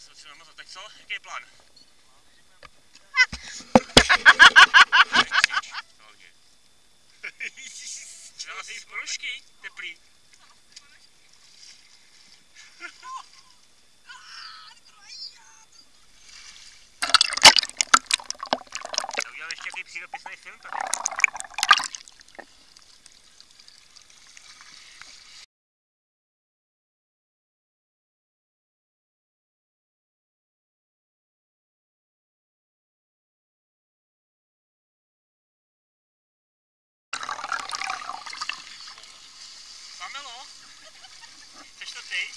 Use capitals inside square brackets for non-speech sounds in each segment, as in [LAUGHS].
se musím namazat. Tak co? Jaký je plán? Třeba si ponožky teplý. Já udělám ještě jaký přírodopisný film tady. ty?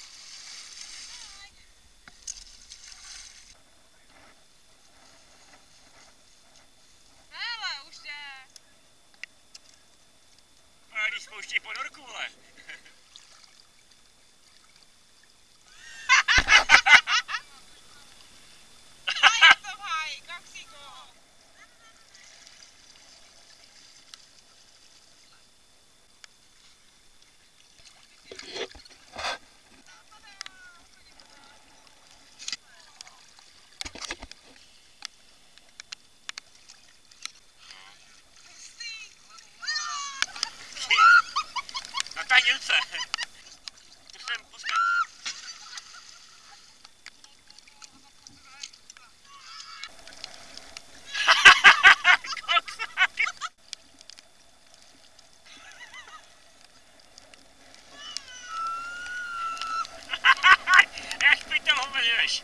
Hele, už jde. A když pouští ponorku, vole. [LAUGHS] Puxa! Puxa, puxa! Echt, ik ben helemaal niet